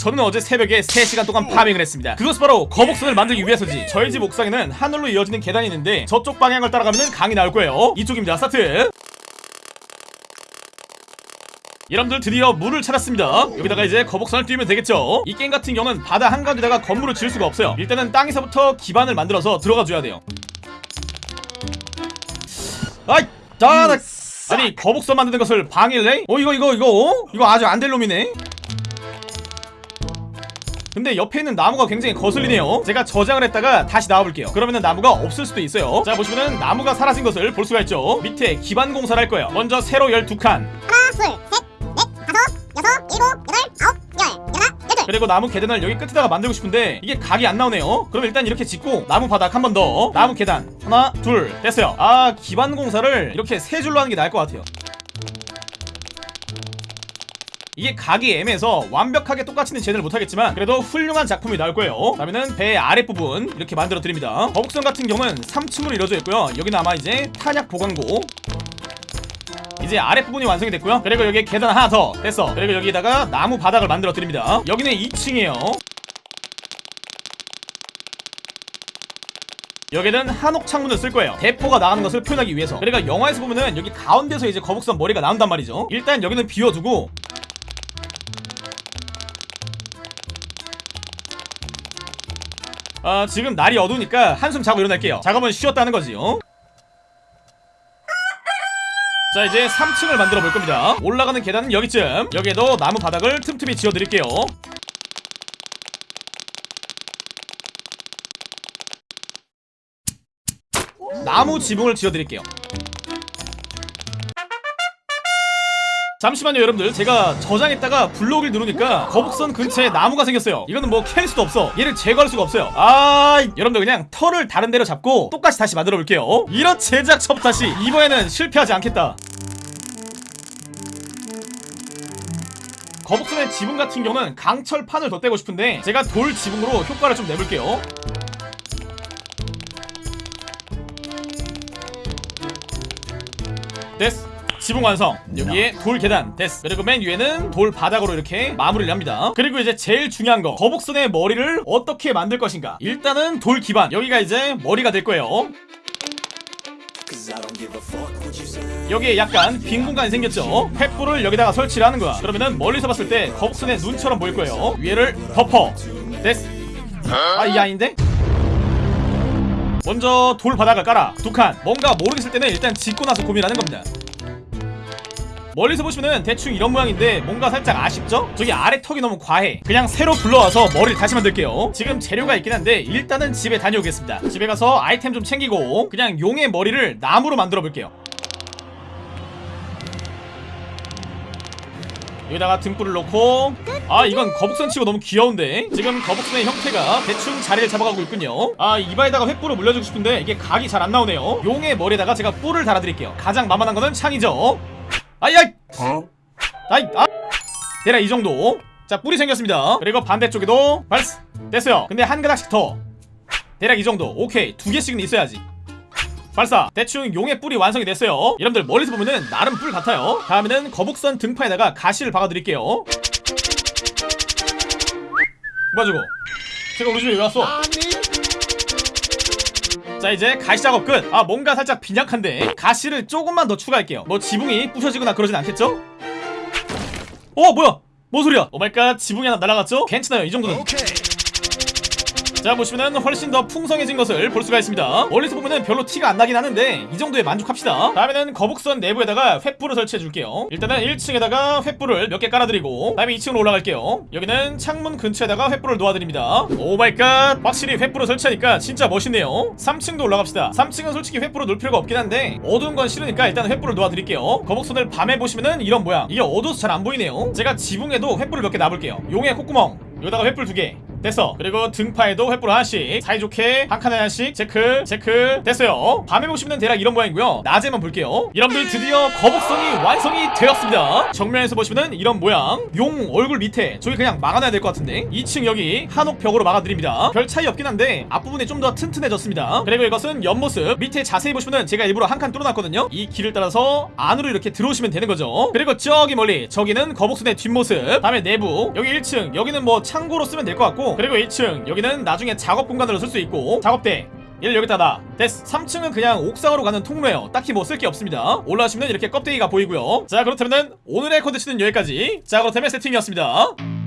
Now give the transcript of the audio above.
저는 어제 새벽에 3시간 동안 farming을 했습니다. 그것은 바로 거북선을 만들기 위해서지. 저희 집 옥상에는 하늘로 이어지는 계단이 있는데 저쪽 방향을 따라가면 강이 나올 거예요. 이쪽입니다. 스타트! 여러분들 드디어 물을 찾았습니다. 여기다가 이제 거북선을 띄우면 되겠죠? 이 게임 같은 경우는 바다 한가운데다가 건물을 지을 수가 없어요. 일단은 땅에서부터 기반을 만들어서 들어가 줘야 돼요. 아이 자 나... 아니 거북선 만드는 것을 방해를 해? 어 이거 이거 이거? 어? 이거 아주 안 될 놈이네 근데 옆에 있는 나무가 굉장히 거슬리네요. 제가 저장을 했다가 다시 나와볼게요. 그러면은 나무가 없을 수도 있어요. 자 보시면은 나무가 사라진 것을 볼 수가 있죠. 밑에 기반 공사를 할 거예요. 먼저 세로 12칸. 하나, 둘, 셋, 넷, 다섯, 여섯, 일곱, 여덟, 아홉. 그리고 나무 계단을 여기 끝에다가 만들고 싶은데 이게 각이 안 나오네요. 그럼 일단 이렇게 짓고 나무 바닥 한 번 더. 나무 계단. 하나 둘. 됐어요. 아 기반 공사를 이렇게 세 줄로 하는 게 나을 것 같아요 이게 각이 애매해서 완벽하게 똑같이는 제대로 못하겠지만 그래도 훌륭한 작품이 나올 거예요. 그러면은 배 아랫부분 이렇게 만들어 드립니다. 거북선 같은 경우는 3층으로 이루어져 있고요. 여기는 아마 이제 탄약 보관고. 이제 아랫부분이 완성이 됐고요. 그리고 여기 계단 하나 더 됐어. 그리고 여기다가 나무 바닥을 만들어 드립니다. 여기는 2층이에요. 여기는 한옥 창문을 쓸 거예요. 대포가 나가는 것을 표현하기 위해서. 그러니까 영화에서 보면은 여기 가운데서 이제 거북선 머리가 나온단 말이죠. 일단 여기는 비워두고 아 지금 날이 어두우니까 한숨 자고 일어날게요. 작업은 쉬었다는 거지 요자 이제 3층을 만들어 볼 겁니다. 올라가는 계단은 여기쯤. 여기에도 나무 바닥을 틈틈이 지어 드릴게요. 나무 지붕을 지어 드릴게요 잠시만요 여러분들. 제가 저장했다가 블록을 누르니까 거북선 근처에 나무가 생겼어요. 이거는 뭐 캘 수도 없어. 얘를 제거할 수가 없어요. 아 여러분들 그냥 털을 다른 데로 잡고 똑같이 다시 만들어 볼게요. 이런 제작 첩 다시 이번에는 실패하지 않겠다. 거북선의 지붕 같은 경우는 강철판을 덧대고 싶은데 제가 돌 지붕으로 효과를 좀 내볼게요. 됐어 지붕 완성. 여기에 돌 계단. 됐어. 그리고 맨 위에는 돌 바닥으로 이렇게 마무리를 합니다. 그리고 이제 제일 중요한 거. 거북선의 머리를 어떻게 만들 것인가? 일단은 돌 기반. 여기가 이제 머리가 될 거예요. 여기에 약간 빈 공간이 생겼죠? 횃불을 여기다가 설치를 하는 거야. 그러면은 멀리서 봤을 때 거북선의 눈처럼 보일 거예요. 위에를 덮어. 됐어. 아이 아닌데? 먼저 돌 바닥을 깔아. 두 칸. 뭔가 모르겠을 때는 일단 짓고 나서 고민하는 겁니다 멀리서 보시면은 대충 이런 모양인데 뭔가 살짝 아쉽죠? 저기 아래 턱이 너무 과해. 그냥 새로 불러와서 머리를 다시 만들게요. 지금 재료가 있긴 한데 일단은 집에 다녀오겠습니다. 집에 가서 아이템 좀 챙기고 그냥 용의 머리를 나무로 만들어 볼게요. 여기다가 등불을 놓고. 아 이건 거북선 치고 너무 귀여운데. 지금 거북선의 형태가 대충 자리를 잡아가고 있군요. 아 이마에다가 횃불을 물려주고 싶은데 이게 각이 잘 안 나오네요. 용의 머리에다가 제가 뿔을 달아드릴게요. 가장 만만한 거는 창이죠 아이 아이! 아이 아! 대략 이 정도. 자 뿔이 생겼습니다. 그리고 반대쪽에도 발스 됐어요. 근데 한 가닥씩 더. 대략 이 정도. 오케이. 두 개씩은 있어야지. 발사. 대충 용의 뿔이 완성이 됐어요. 여러분들 멀리서 보면은 나름 뿔 같아요. 다음에는 거북선 등판에다가 가시를 박아드릴게요. 뭐야 저거? 쟤가 우리 집에 왜 왔어 자 이제 가시 작업 끝! 아 뭔가 살짝 빈약한데 가시를 조금만 더 추가할게요 뭐 지붕이 부셔지거나 그러진 않겠죠? 어 뭐야 뭔 소리야 oh my god 지붕이 하나 날아갔죠? 괜찮아요 이 정도는 자 보시면은 훨씬 더 풍성해진 것을 볼 수가 있습니다. 멀리서 보면은 별로 티가 안 나긴 하는데 이 정도에 만족합시다. 다음에는 거북선 내부에다가 횃불을 설치해 줄게요. 일단은 1층에다가 횃불을 몇 개 깔아드리고 다음에 2층으로 올라갈게요. 여기는 창문 근처에다가 횃불을 놓아드립니다. oh my god! 확실히 횃불을 설치하니까 진짜 멋있네요. 3층도 올라갑시다. 3층은 솔직히 횃불을 놓을 필요가 없긴 한데 어두운 건 싫으니까 일단 횃불을 놓아드릴게요. 거북선을 밤에 보시면은 이런 모양. 이게 어두워서 잘 안 보이네요. 제가 지붕에도 횃불을 몇 개 놔볼게요. 용의 콧구멍. 여기다가 횃불 두개 됐어. 그리고 등파에도 횃불 하나씩 사이좋게 한 칸에 하나씩 체크 체크. 됐어요. 밤에 보시면 대략 이런 모양이고요. 낮에만 볼게요. 여러분들 드디어 거북선이 완성이 되었습니다. 정면에서 보시면은 이런 모양. 용 얼굴 밑에 저기 그냥 막아놔야 될 것 같은데. 2층 여기 한옥 벽으로 막아드립니다. 별 차이 없긴 한데 앞부분이 좀 더 튼튼해졌습니다. 그리고 이것은 옆모습. 밑에 자세히 보시면은 제가 일부러 한 칸 뚫어놨거든요. 이 길을 따라서 안으로 이렇게 들어오시면 되는 거죠. 그리고 저기 멀리 저기는 거북선의 뒷모습. 다음에 내부. 여기 1층. 여기는 뭐 창고로 쓰면 될 것 같고 그리고 2층 여기는 나중에 작업 공간으로 쓸 수 있고 작업대 얘를 여기다 놔 됐어 3층은 그냥 옥상으로 가는 통로예요. 딱히 뭐 쓸 게 없습니다. 올라가시면 이렇게 껍데기가 보이고요. 자 그렇다면 오늘의 컨텐츠는 여기까지. 자 그렇다면 세팅이었습니다